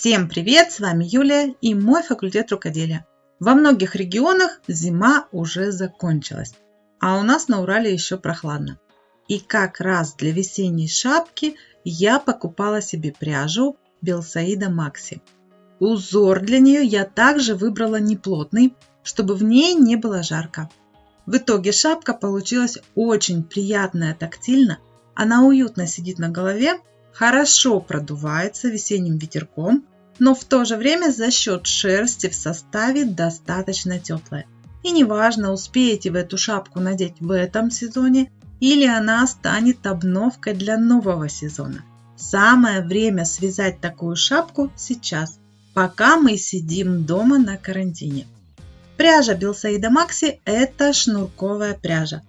Всем привет! С вами Юлия и мой факультет рукоделия. Во многих регионах зима уже закончилась, а у нас на Урале еще прохладно. И как раз для весенней шапки я покупала себе пряжу Белсаида Макси. Узор для нее я также выбрала неплотный, чтобы в ней не было жарко. В итоге шапка получилась очень приятная тактильно, она уютно сидит на голове, хорошо продувается весенним ветерком, но в то же время за счет шерсти в составе достаточно теплая. И неважно, успеете вы эту шапку надеть в этом сезоне или она станет обновкой для нового сезона. Самое время связать такую шапку сейчас, пока мы сидим дома на карантине. Пряжа Белсаида Макси – это шнурковая пряжа.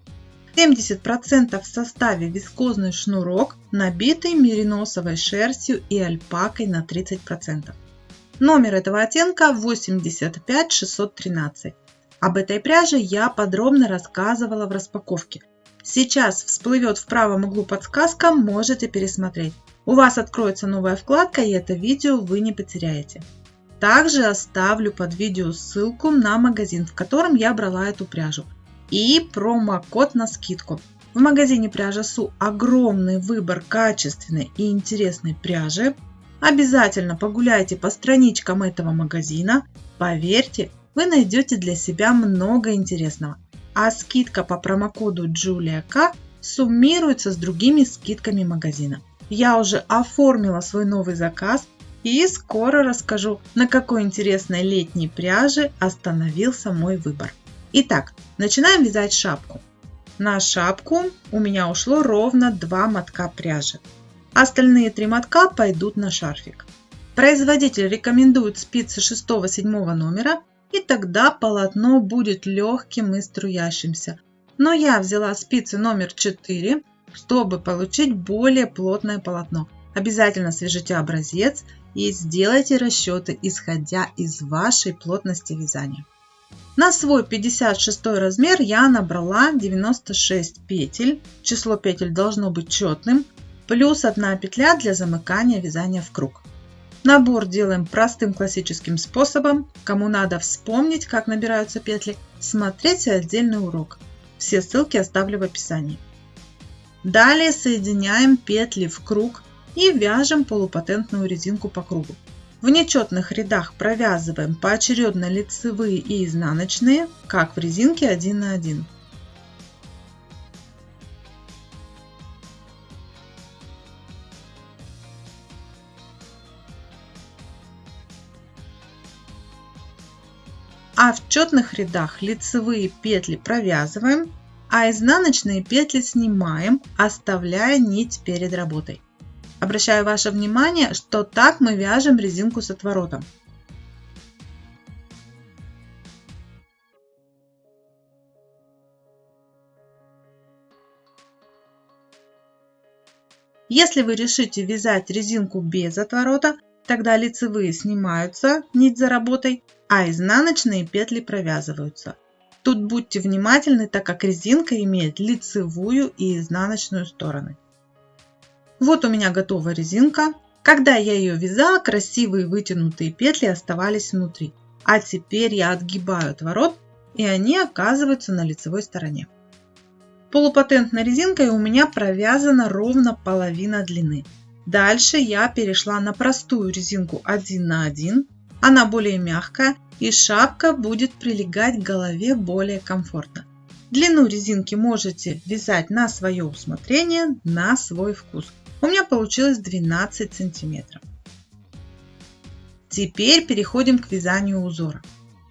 70% в составе вискозный шнурок, набитый мериносовой шерстью и альпакой на 30%. Номер этого оттенка 85613. Об этой пряже я подробно рассказывала в распаковке. Сейчас всплывет в правом углу подсказка, можете пересмотреть. У вас откроется новая вкладка и это видео вы не потеряете. Также оставлю под видео ссылку на магазин, в котором я брала эту пряжу. И промокод на скидку. В магазине пряжа Су огромный выбор качественной и интересной пряжи. Обязательно погуляйте по страничкам этого магазина. Поверьте, вы найдете для себя много интересного. А скидка по промокоду JuliaK суммируется с другими скидками магазина. Я уже оформила свой новый заказ – и скоро расскажу, на какой интересной летней пряже остановился мой выбор. Итак, начинаем вязать шапку. На шапку у меня ушло ровно 2 мотка пряжи. Остальные 3 мотка пойдут на шарфик. Производитель рекомендует спицы 6-7 номера, и тогда полотно будет легким и струящимся. Но я взяла спицы номер 4, чтобы получить более плотное полотно. Обязательно свяжите образец и сделайте расчеты, исходя из вашей плотности вязания. На свой 56 размер я набрала 96 петель, число петель должно быть четным, плюс одна петля для замыкания вязания в круг. Набор делаем простым классическим способом. Кому надо вспомнить, как набираются петли, смотрите отдельный урок. Все ссылки оставлю в описании. Далее соединяем петли в круг и вяжем полупатентную резинку по кругу. В нечетных рядах провязываем поочередно лицевые и изнаночные, как в резинке 1 на 1. А в четных рядах лицевые петли провязываем, а изнаночные петли снимаем, оставляя нить перед работой. Обращаю ваше внимание, что так мы вяжем резинку с отворотом. Если вы решите вязать резинку без отворота, тогда лицевые снимаются, нить за работой, а изнаночные петли провязываются. Тут будьте внимательны, так как резинка имеет лицевую и изнаночную стороны. Вот у меня готова резинка. Когда я ее вязала, красивые вытянутые петли оставались внутри. А теперь я отгибаю отворот, и они оказываются на лицевой стороне. Полупатентной резинкой у меня провязана ровно половина длины. Дальше я перешла на простую резинку 1 на 1. Она более мягкая и шапка будет прилегать к голове более комфортно. Длину резинки можете вязать на свое усмотрение, на свой вкус. У меня получилось 12 сантиметров. Теперь переходим к вязанию узора.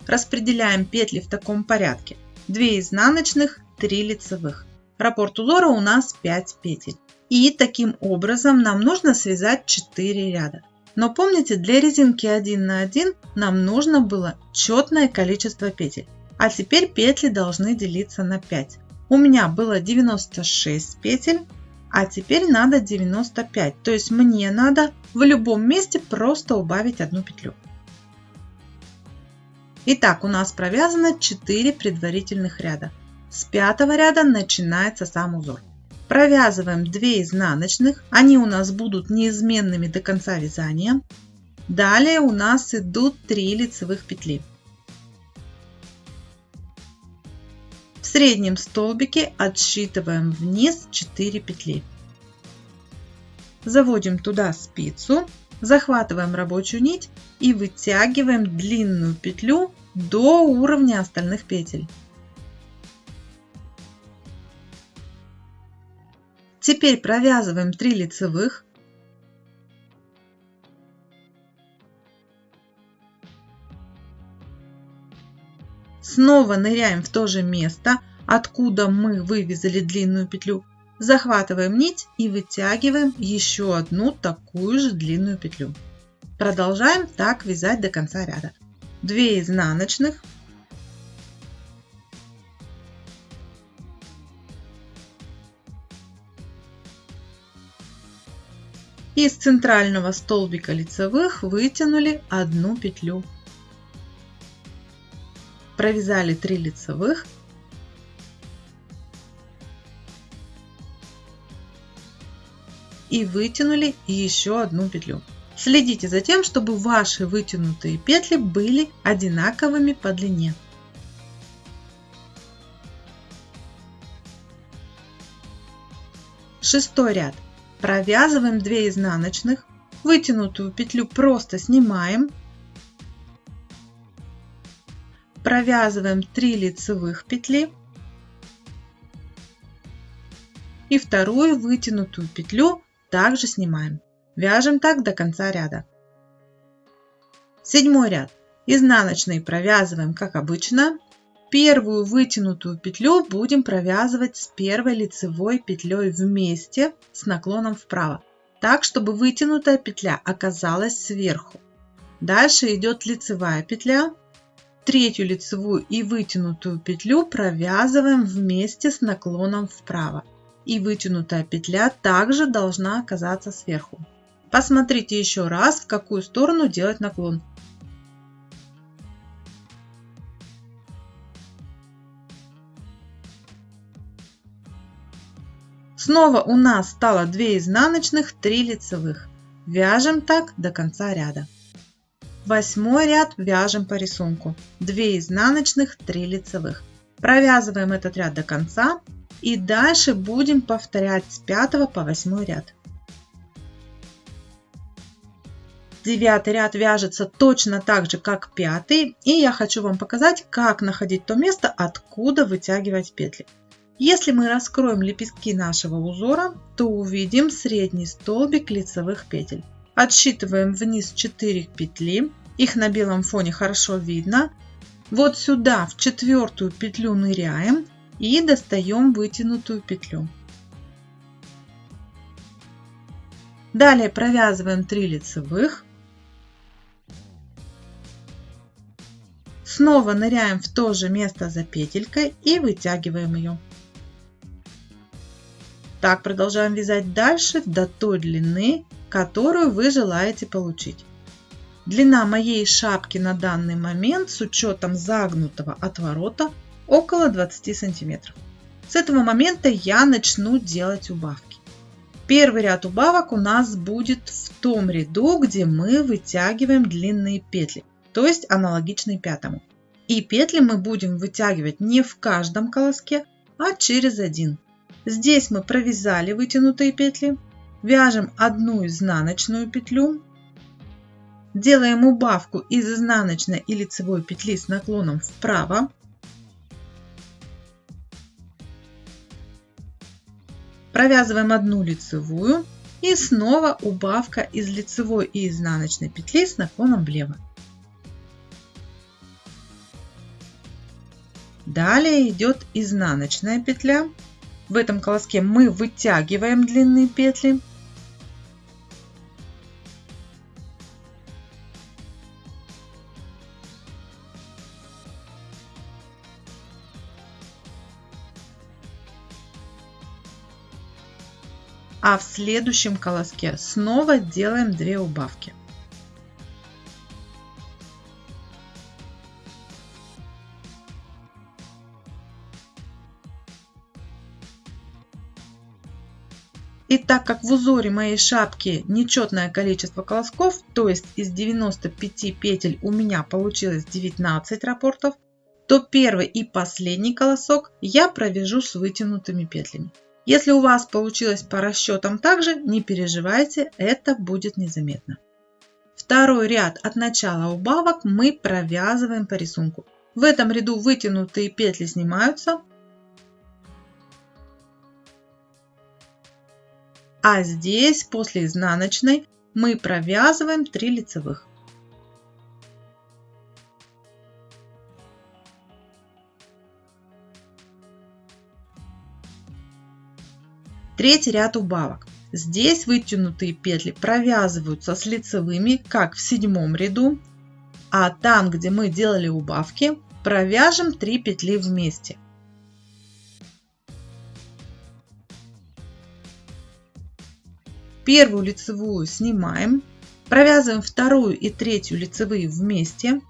Распределяем петли в таком порядке. 2 изнаночных, 3 лицевых. Раппорт узора у нас 5 петель. И таким образом нам нужно связать 4 ряда. Но помните, для резинки 1 на 1 нам нужно было четное количество петель. А теперь петли должны делиться на 5. У меня было 96 петель, а теперь надо 95, то есть мне надо в любом месте просто убавить одну петлю. Итак, у нас провязано 4 предварительных ряда. С пятого ряда начинается сам узор. Провязываем 2 изнаночных, они у нас будут неизменными до конца вязания. Далее у нас идут 3 лицевых петли. Среднем столбике отсчитываем вниз 4 петли. Заводим туда спицу, захватываем рабочую нить и вытягиваем длинную петлю до уровня остальных петель. Теперь провязываем 3 лицевых. Снова ныряем в то же место, откуда мы вывязали длинную петлю. Захватываем нить и вытягиваем еще одну такую же длинную петлю. Продолжаем так вязать до конца ряда. 2 изнаночных, Из центрального столбика лицевых вытянули одну петлю. Провязали 3 лицевых. И вытянули еще одну петлю. Следите за тем, чтобы ваши вытянутые петли были одинаковыми по длине. Шестой ряд. Провязываем 2 изнаночных, вытянутую петлю просто снимаем, провязываем 3 лицевых петли и вторую вытянутую петлю также снимаем. Вяжем так до конца ряда. Седьмой ряд. Изнаночные провязываем как обычно. Первую вытянутую петлю будем провязывать с первой лицевой петлей вместе с наклоном вправо, так чтобы вытянутая петля оказалась сверху. Дальше идет лицевая петля. Третью лицевую и вытянутую петлю провязываем вместе с наклоном вправо. И вытянутая петля также должна оказаться сверху. Посмотрите еще раз, в какую сторону делать наклон. Снова у нас стало 2 изнаночных, 3 лицевых. Вяжем так до конца ряда. Восьмой ряд вяжем по рисунку. 2 изнаночных, 3 лицевых. Провязываем этот ряд до конца и дальше будем повторять с 5 по 8 ряд. Девятый ряд вяжется точно так же, как пятый. И я хочу вам показать, как находить то место, откуда вытягивать петли. Если мы раскроем лепестки нашего узора, то увидим средний столбик лицевых петель. Отсчитываем вниз 4 петли, их на белом фоне хорошо видно. Вот сюда в четвертую петлю ныряем и достаем вытянутую петлю. Далее провязываем 3 лицевых. Снова ныряем в то же место за петелькой и вытягиваем ее. Так продолжаем вязать дальше до той длины, которую вы желаете получить. Длина моей шапки на данный момент с учетом загнутого отворота около 20 сантиметров. С этого момента я начну делать убавки. Первый ряд убавок у нас будет в том ряду, где мы вытягиваем длинные петли, то есть аналогичный пятому. И петли мы будем вытягивать не в каждом колоске, а через один. Здесь мы провязали вытянутые петли, вяжем одну изнаночную петлю, делаем убавку из изнаночной и лицевой петли с наклоном вправо, провязываем одну лицевую и снова убавка из лицевой и изнаночной петли с наклоном влево. Далее идет изнаночная петля в этом колоске мы вытягиваем длинные петли. А в следующем колоске снова делаем 2 убавки. так как в узоре моей шапки нечетное количество колосков, то есть из 95 петель у меня получилось 19 рапортов, то первый и последний колосок я провяжу с вытянутыми петлями. Если у вас получилось по расчетам также, не переживайте, это будет незаметно. Второй ряд от начала убавок мы провязываем по рисунку. В этом ряду вытянутые петли снимаются, а здесь после изнаночной мы провязываем 3 лицевых. Третий ряд убавок. Здесь вытянутые петли провязываются с лицевыми, как в седьмом ряду, а там, где мы делали убавки, провяжем 3 петли вместе. Первую лицевую снимаем, провязываем вторую и третью лицевые вместе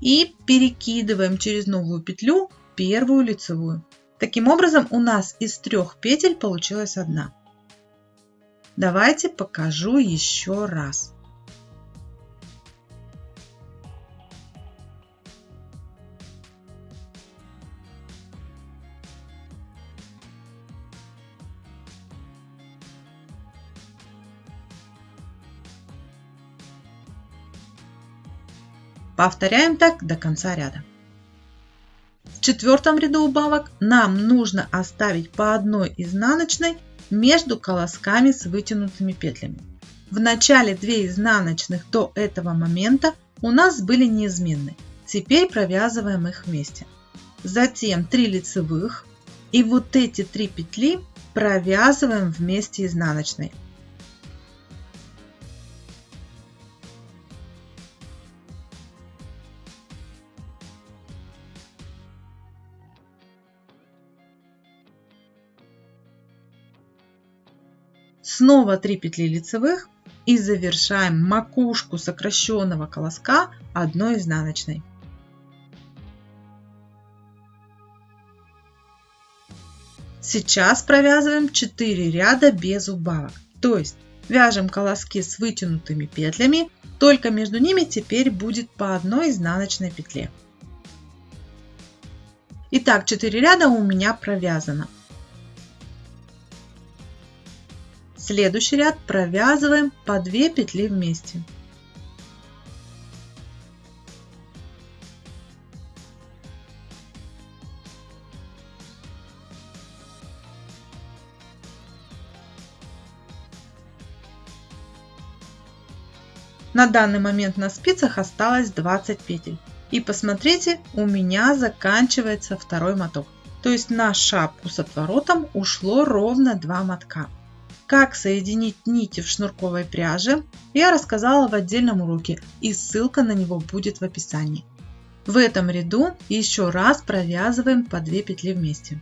и перекидываем через новую петлю первую лицевую. Таким образом, у нас из трех петель получилась одна. Давайте покажу еще раз. Повторяем так до конца ряда четвертом ряду убавок нам нужно оставить по одной изнаночной между колосками с вытянутыми петлями. В начале 2 изнаночных до этого момента у нас были неизменны. Теперь провязываем их вместе. Затем 3 лицевых и вот эти 3 петли провязываем вместе изнаночной. Снова 3 петли лицевых и завершаем макушку сокращенного колоска одной изнаночной. Сейчас провязываем 4 ряда без убавок, то есть вяжем колоски с вытянутыми петлями, только между ними теперь будет по одной изнаночной петле. Итак, 4 ряда у меня провязано. Следующий ряд провязываем по 2 петли вместе. На данный момент на спицах осталось 20 петель. И посмотрите, у меня заканчивается второй моток. То есть на шапку с отворотом ушло ровно 2 мотка. Как соединить нити в шнурковой пряже я рассказала в отдельном уроке и ссылка на него будет в описании. В этом ряду еще раз провязываем по 2 петли вместе.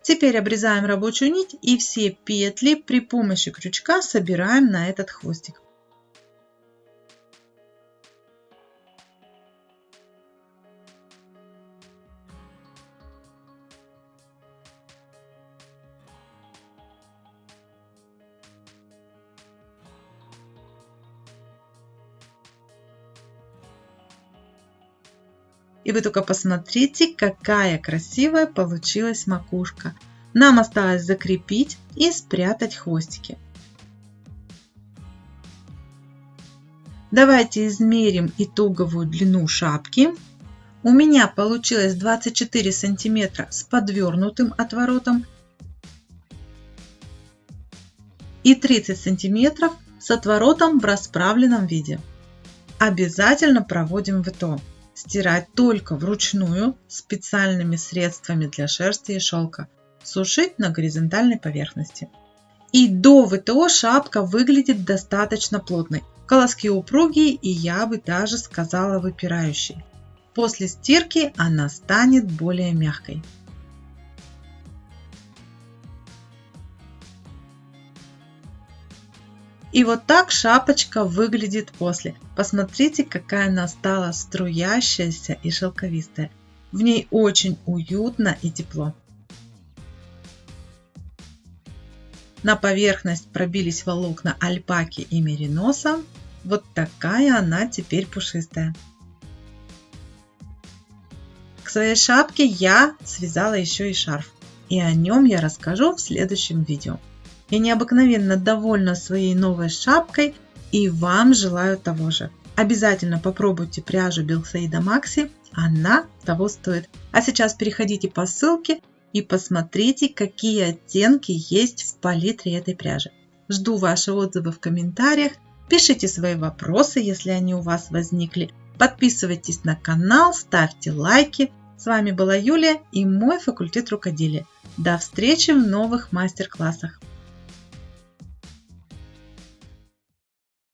Теперь обрезаем рабочую нить и все петли при помощи крючка собираем на этот хвостик. И вы только посмотрите, какая красивая получилась макушка. Нам осталось закрепить и спрятать хвостики. Давайте измерим итоговую длину шапки. У меня получилось 24 сантиметра с подвернутым отворотом и 30 сантиметров с отворотом в расправленном виде. Обязательно проводим ВТО стирать только вручную специальными средствами для шерсти и шелка, сушить на горизонтальной поверхности. И до ВТО шапка выглядит достаточно плотной. Колоски упругие и я бы даже сказала выпирающие. После стирки она станет более мягкой. И вот так шапочка выглядит после. Посмотрите, какая она стала струящаяся и шелковистая. В ней очень уютно и тепло. На поверхность пробились волокна альпаки и мериноса. Вот такая она теперь пушистая. К своей шапке я связала еще и шарф. И о нем я расскажу в следующем видео. Я необыкновенно довольна своей новой шапкой и вам желаю того же. Обязательно попробуйте пряжу Белсаида Макси, она того стоит. А сейчас переходите по ссылке и посмотрите, какие оттенки есть в палитре этой пряжи. Жду ваши отзывы в комментариях, пишите свои вопросы, если они у вас возникли. Подписывайтесь на канал, ставьте лайки. С вами была Юлия и мой факультет рукоделия. До встречи в новых мастер-классах.